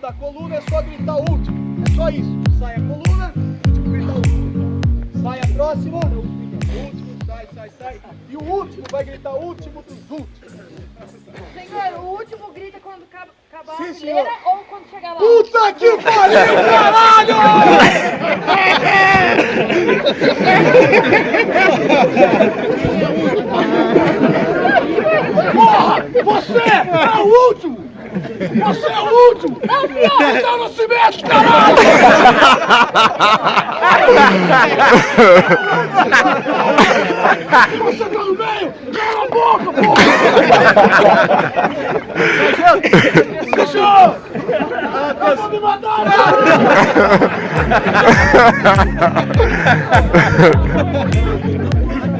da coluna é só gritar último. É só isso. Sai a coluna, último grita último. Sai a próxima, último, sai, sai, sai. E o último vai gritar último dos últimos. Senhor, o último grita quando acaba acabar Sim, a fileira senhor. ou quando chegar lá? Puta que pariu, caralho! Porra! Você é o último! Você é o último! Então não se mexe, caralho! Você tá no meio! Cala a boca, porra! Cachorro! Vou me matar, né?